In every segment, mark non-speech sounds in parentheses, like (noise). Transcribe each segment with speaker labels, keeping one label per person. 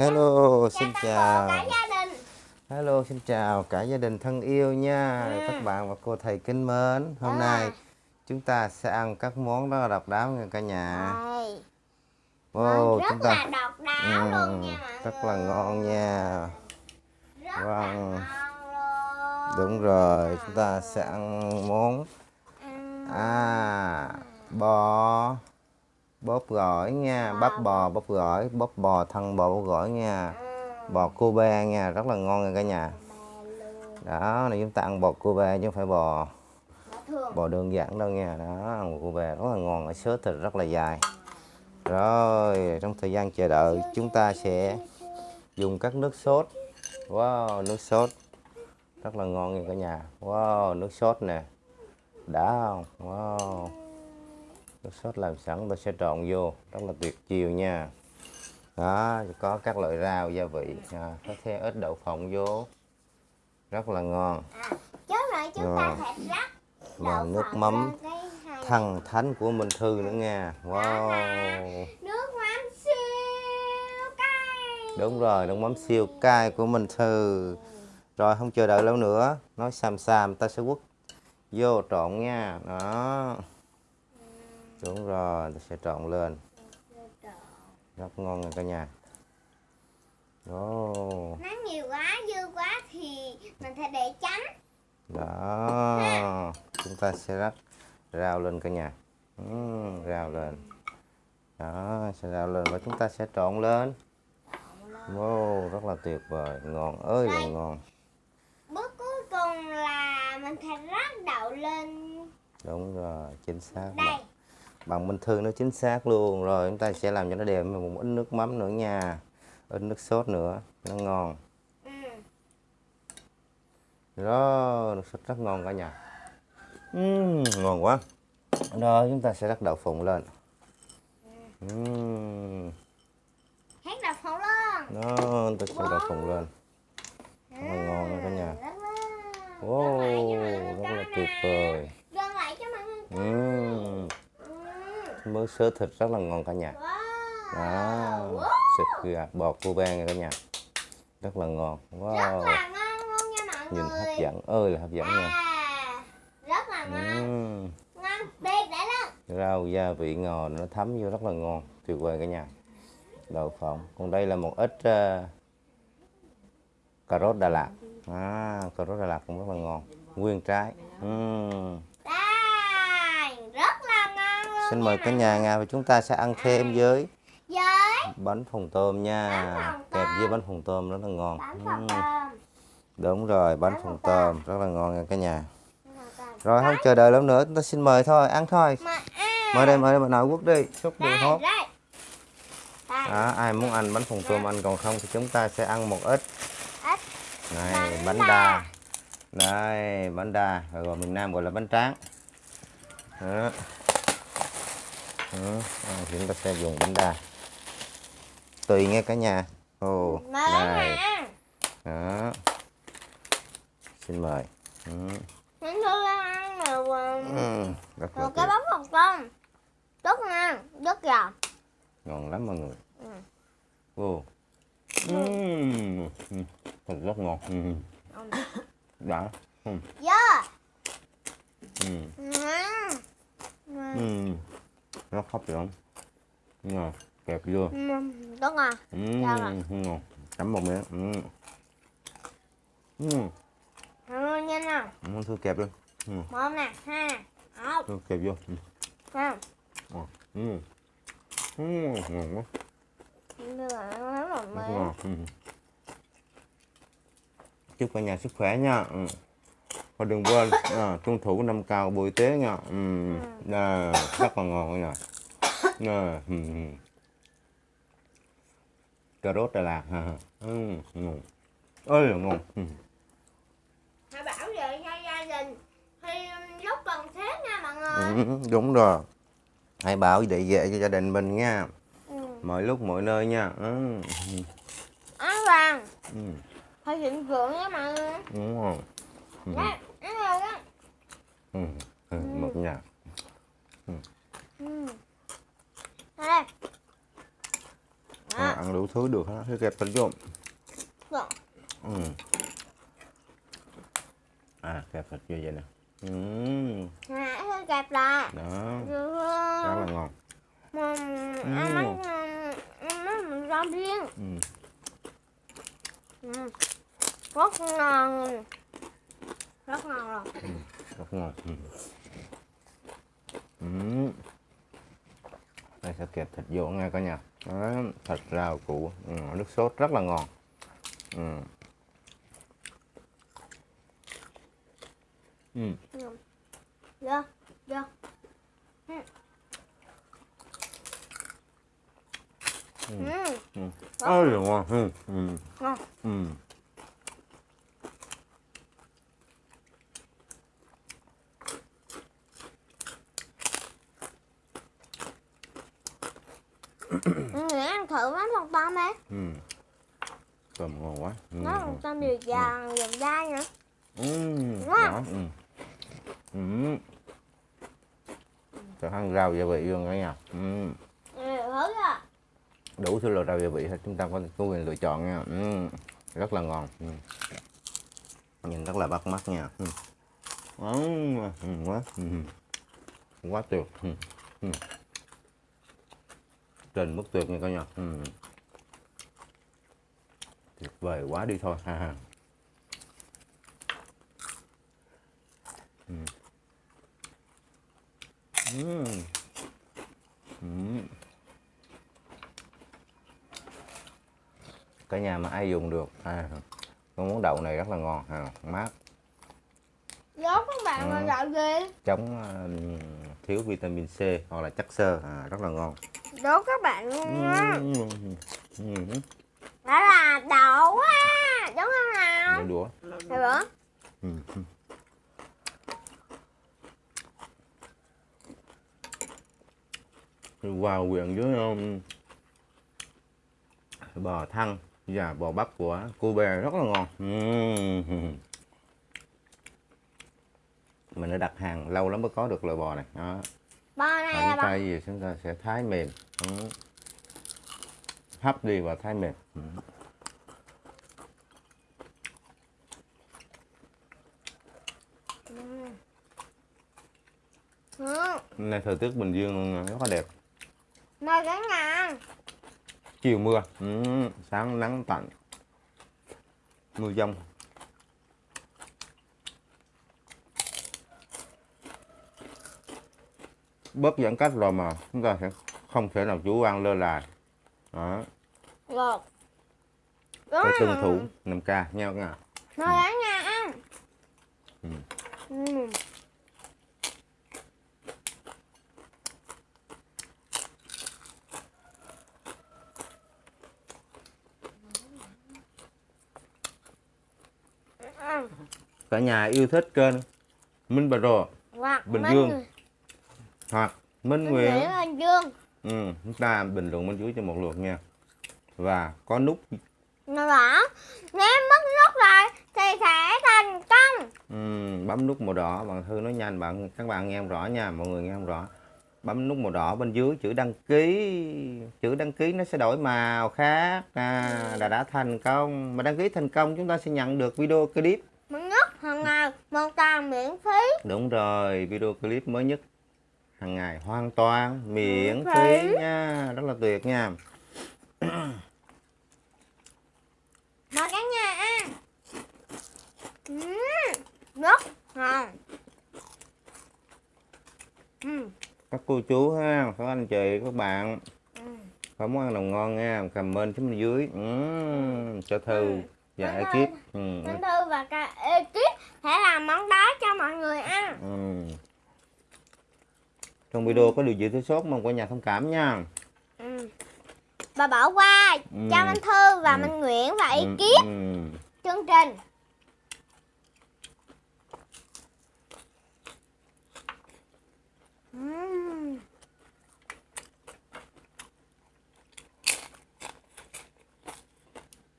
Speaker 1: Hello, xin
Speaker 2: Chào
Speaker 1: chào.
Speaker 2: cả gia đình.
Speaker 1: Hello, xin chào cả gia đình thân yêu nha.
Speaker 2: Ừ.
Speaker 1: Các bạn và cô thầy kính mến. Hôm
Speaker 2: À.
Speaker 1: nay chúng ta sẽ ăn các món là độc đáo nha cả nhà.
Speaker 2: Đây.
Speaker 1: Wow,
Speaker 2: rất
Speaker 1: chúng ta
Speaker 2: là độc đáo
Speaker 1: Ừ,
Speaker 2: luôn nha mọi
Speaker 1: rất là ngon nha.
Speaker 2: Rất
Speaker 1: Vâng. Đúng rồi, chúng ta sẽ ăn món
Speaker 2: Ăn
Speaker 1: à bò bóp gỏi nha, bắp bò bóp gỏi, bóp bò thân bò bóp gỏi nha.
Speaker 2: ừ,
Speaker 1: Bò Kobe nha, rất là ngon nha cả nhà. Đó, này chúng ta ăn bò Kobe chứ không phải bò
Speaker 2: Bò
Speaker 1: đơn giản đâu nha. Đó bò Kobe rất là ngon ở sớ thịt rất là dài. Rồi trong thời gian chờ đợi chúng ta sẽ dùng các nước sốt wow nước sốt rất là ngon nha cả nhà. Wow nước sốt nè. Đã không? Wow nước sốt làm sẵn tôi sẽ trộn vô. Rất là tuyệt chiều nha. Đó có các loại rau gia vị. À, có thêm ít đậu phộng vô. Rất là ngon.
Speaker 2: À, trước rồi chúng ta
Speaker 1: Rồi.
Speaker 2: phải rắc
Speaker 1: và nước mắm thần thánh của Minh Thư nữa nha. Wow.
Speaker 2: Nước mắm siêu cay.
Speaker 1: đúng rồi nước mắm siêu cay của Minh Thư. Rồi không chờ đợi lâu nữa nói xàm xàm ta sẽ quất vô trộn nha. Đó đúng rồi sẽ trộn lên. Rất ngon nha cả nhà. Ồ,
Speaker 2: Nó nhiều quá, dư quá thì mình phải để chấm.
Speaker 1: đó chúng ta sẽ rắc rau lên cả nhà. Ừm, rau lên. Đó sẽ rau lên và chúng ta sẽ trộn lên. Wow rất là tuyệt vời. Ngon ơi là ngon.
Speaker 2: Bước cuối cùng là mình phải rắc đậu lên.
Speaker 1: Đúng rồi chính xác
Speaker 2: đây.
Speaker 1: bằng, bằng minh thư nó chính xác luôn. Rồi chúng ta sẽ làm cho nó đẹp một ít nước mắm nữa nha. Ít nước sốt nữa. Nó ngon.
Speaker 2: Ừ.
Speaker 1: đó nước sốt rất ngon cả nhà. Ừm, ngon quá. Rồi chúng ta sẽ rắc đậu phụng lên. Ừm,
Speaker 2: Hết đậu phộng luôn.
Speaker 1: đó ta sẽ đậu phụng lên. Ngon nha cả nhà. Wow. Rất là tuyệt vời.
Speaker 2: Gần Ừ.
Speaker 1: mớ sớ thịt rất là ngon cả nhà. Đó thịt gà bò Cuba nha cả nhà. Rất là ngon.
Speaker 2: Rất
Speaker 1: wow.
Speaker 2: là ngon luôn nha mọi
Speaker 1: nhìn hấp dẫn ơi là hấp dẫn nha.
Speaker 2: À, rất là ngon. Để lên.
Speaker 1: rau gia vị ngò nó thấm vô rất là ngon tuyệt vời cả nhà. Đậu phộng còn đây là một ít ờ, cà rốt Đà Lạt. À, cà rốt Đà Lạt cũng rất là ngon. Nguyên trái. Ừm.
Speaker 2: Đây. Rất là ngon luôn.
Speaker 1: Xin mời cả nhà Nga và chúng ta sẽ ăn thêm với bánh phồng tôm nha. Kẹp với bánh phồng tôm rất là ngon. Đúng rồi bánh phồng
Speaker 2: tôm.
Speaker 1: rất là ngon nha cả nhà. Rồi không chờ đợi lâu nữa chúng ta xin mời thôi ăn thôi.
Speaker 2: À.
Speaker 1: mời đây mời đây bà nội quốc đi xúc đường hốt. đó, ai muốn ăn bánh phồng tôm ăn còn không thì chúng ta sẽ ăn một ít. Này
Speaker 2: Bánh đa.
Speaker 1: đây bánh đa. Rồi miền Nam gọi là bánh tráng. Đó. À, chúng ta sẽ dùng bánh đa tùy nghe cả nhà ồ này đó xin mời ừ.
Speaker 2: Mình thử ăn.
Speaker 1: Ừ, rất
Speaker 2: Rồi cái bánh phồng tôm. Rất ngon, rất giòn.
Speaker 1: ngon lắm mọi người
Speaker 2: Ừ.
Speaker 1: Ừm, ừ, thật rất ngon ừ. đã ừ.
Speaker 2: Yeah.
Speaker 1: Ừ.
Speaker 2: Ngon.
Speaker 1: Ừ. rất hấp ngon kẹp vô
Speaker 2: Ừ, Rất ngon.
Speaker 1: ừ.
Speaker 2: Sao ạ?
Speaker 1: ngon chấm một miếng ừ. Ừ.
Speaker 2: Ngon nha nào.
Speaker 1: Không thư kẹp luôn ừ.
Speaker 2: Một nè, hai. Một.
Speaker 1: Thư kẹp vô ừ.
Speaker 2: Không.
Speaker 1: Ừ. Ừ. ngon quá
Speaker 2: nó rất
Speaker 1: rất ngon ừ. chúc cả nhà sức khỏe nha ừ. Và đừng quên à, tuân thủ năm cao bộ y tế nha ừ. à, rất là ngon nhà à, ừ. cà rốt Đà Lạt ha ừ. ngon ơi là ngon ừ.
Speaker 2: Hãy bảo vệ cho gia đình khi lúc cần thiết nha mọi người.
Speaker 1: Ừ, đúng rồi hãy bảo vệ vệ cho gia đình mình nha
Speaker 2: Ừ.
Speaker 1: mọi lúc mọi nơi nha ừ.
Speaker 2: An toàn.
Speaker 1: Ừ.
Speaker 2: Phải thịnh vượng nha mọi người.
Speaker 1: đúng rồi ừ.
Speaker 2: Đây, ăn rồi đó.
Speaker 1: Ừ. Ừ. một nhà
Speaker 2: Ừ.
Speaker 1: À, ăn đủ thứ được hết. Kẹp thịt vô.
Speaker 2: Rồi.
Speaker 1: Ừ. À, kẹp thịt vô vậy nè. Ừ.
Speaker 2: Hơi kẹp lại.
Speaker 1: Đó, rất là ngon.
Speaker 2: Mà ăn bánh ăn bánh mình rau riêng.
Speaker 1: Ừ.
Speaker 2: Ừ. Rất ngon. Rất ngon rồi.
Speaker 1: Rất ngon ừ. Ừ. đây sẽ kẹp thịt vô nghe cả nhà Đó, thịt rau củ ừ, nước sốt rất là ngon ừ. Ừ.
Speaker 2: Được, được.
Speaker 1: Ừ.
Speaker 2: Ừ.
Speaker 1: Ừ. ơi là ngon ừ. Ừ.
Speaker 2: Ngon.
Speaker 1: Ừ.
Speaker 2: Ừ, ăn thử mắm lòng tôm đi.
Speaker 1: Ừ. Tôm ngon quá ừ.
Speaker 2: Nó lòng tôm vừa giòn vừa dai nữa.
Speaker 1: Ừ.
Speaker 2: Ngon.
Speaker 1: Đó. Ừ. Ừ. Cho ăn rau gia vị luôn cả nhà ừ.
Speaker 2: Ừ,
Speaker 1: đủ thứ loại rau gia vị hết chúng ta có có quyền lựa chọn nha ừ. rất là ngon ừ. nhìn rất là bắt mắt nha ừ. Ừ, ừ, quá ừ. quá tuyệt ừ. Ừ. trên mức tuyệt nha cả nhà ừ. tuyệt vời quá đi thôi ha ha ừ. Ừ. Ừ. cả nhà mà ai dùng được à con món đậu này rất là ngon ha mát
Speaker 2: Đố các bạn
Speaker 1: Ừ.
Speaker 2: đậu gì?
Speaker 1: chống à, thiếu vitamin C hoặc là chất xơ à, rất là ngon
Speaker 2: Đố các bạn nha.
Speaker 1: ừ. Ừ.
Speaker 2: Đó là đậu á. Đúng không nào?
Speaker 1: Đũa ừ. vào quyện với um, bò thăn và bò bắp của cô bé rất là ngon mình đã đặt hàng lâu lắm mới có được loại bò này đó
Speaker 2: Bò này là
Speaker 1: chúng ta gì chúng ta sẽ thái mềm ừ. hấp đi và thái mềm ừ.
Speaker 2: Ừ.
Speaker 1: Hôm nay thời tiết Bình Dương rất là đẹp
Speaker 2: Mời cả nhà.
Speaker 1: chiều mưa ừ. sáng nắng tạnh mưa dông bớt giãn cách rồi mà chúng ta sẽ không thể nào chủ quan lơ là đó.
Speaker 2: Đúng
Speaker 1: phải tuân thủ 5 k nha các nhà
Speaker 2: Mời cả nhà ăn.
Speaker 1: Ừ.
Speaker 2: Ừ.
Speaker 1: Cả nhà yêu thích kênh Minh Bà Rồ
Speaker 2: Hoặc
Speaker 1: Bình
Speaker 2: Minh-
Speaker 1: Dương. Minh Nguyễn.
Speaker 2: Bình Dương.
Speaker 1: ừ, chúng ta bình luận bên dưới cho một lượt nha. Và có nút
Speaker 2: Nó bảo nếu mất nút rồi thì sẽ thành công.
Speaker 1: Ừm, bấm nút màu đỏ. Bạn thư nói nhanh bạn các bạn nghe không rõ nha mọi người nghe không rõ. Bấm nút màu đỏ bên dưới chữ đăng ký. Chữ đăng ký nó sẽ đổi màu khác. À, là đã thành công. Mà đăng ký thành công chúng ta sẽ nhận được video clip.
Speaker 2: Mới nhất hàng ngày một tàn miễn phí.
Speaker 1: đúng rồi video clip mới nhất hàng ngày hoàn toàn miễn phí nha rất là tuyệt nha (clears throat)
Speaker 2: Mời cả nhà ăn. Ừ. Rất ngon. Ừ.
Speaker 1: các cô chú ha các anh chị các bạn
Speaker 2: Ừ.
Speaker 1: có món ăn nào ngon nha comment xuống bên dưới Ừm, cho thư
Speaker 2: Ừ.
Speaker 1: và ekip.
Speaker 2: Minh Thư và cả ekip sẽ làm món đó cho mọi người ăn.
Speaker 1: Ừ. Trong video có điều gì thiếu sót mong cả nhà thông cảm nha.
Speaker 2: Ừ. Và bỏ qua
Speaker 1: Ừ.
Speaker 2: cho Minh Thư và
Speaker 1: Ừ.
Speaker 2: Minh Nguyễn và
Speaker 1: Ừ,
Speaker 2: ekip
Speaker 1: ừ.
Speaker 2: chương trình. Ừm.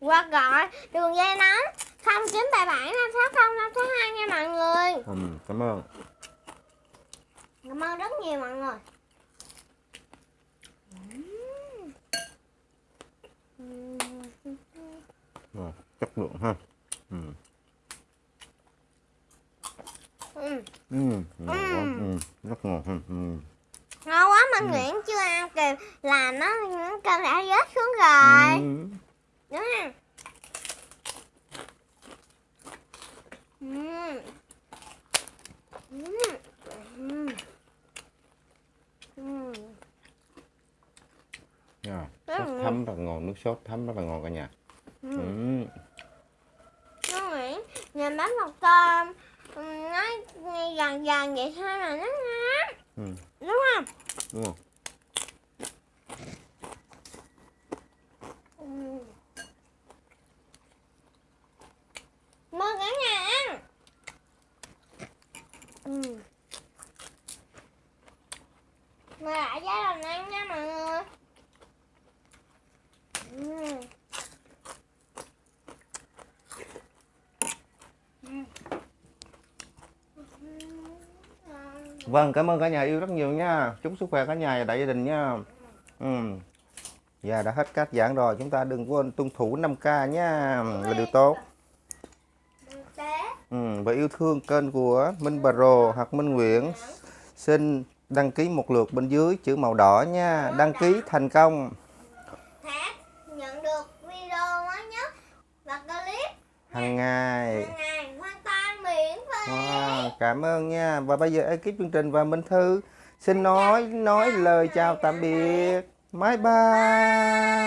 Speaker 2: Hoặc gọi đường dây nóng 0977 560 562 nha mọi người.
Speaker 1: Ừ, cảm ơn.
Speaker 2: Cảm ơn rất nhiều mọi người ừ,
Speaker 1: chất lượng ha ừ.
Speaker 2: Ừ.
Speaker 1: Ừ. Ừ. Ừ. rất ngon ừ. ừ.
Speaker 2: ngon quá mà ừ. Nguyễn chưa ăn kìa là nó cơm đã rớt xuống rồi
Speaker 1: ừ.
Speaker 2: đúng không
Speaker 1: Sốt
Speaker 2: ngon.
Speaker 1: thấm rất ngon nước sốt thấm rất là ngon cả nhà
Speaker 2: Ừ.
Speaker 1: ừ.
Speaker 2: nó Nguyễn nhìn bánh một ừ, nó nghe gần gần vậy thôi mà nó ngon
Speaker 1: Ừ.
Speaker 2: đúng không
Speaker 1: đúng không
Speaker 2: ừ. mời cả nhà ăn ừ. mời lại gia đình ăn nha mọi người ừ.
Speaker 1: Vâng, cảm ơn cả nhà yêu rất nhiều nha. Chúc sức khỏe cả nhà và đại gia đình nha. Ừ. Dạ đã hết cách giảng rồi, chúng ta đừng quên tuân thủ 5K nha, là điều tốt. Ừ. Và yêu thương kênh của Minh Pro hoặc Minh Nguyễn xin đăng ký một lượt bên dưới chữ màu đỏ nha. Đăng ký thành công.
Speaker 2: thác nhận
Speaker 1: Wow, cảm ơn nha. Và bây giờ ekip chương trình và Minh Thư xin nói nói lời chào tạm biệt. Bye bye.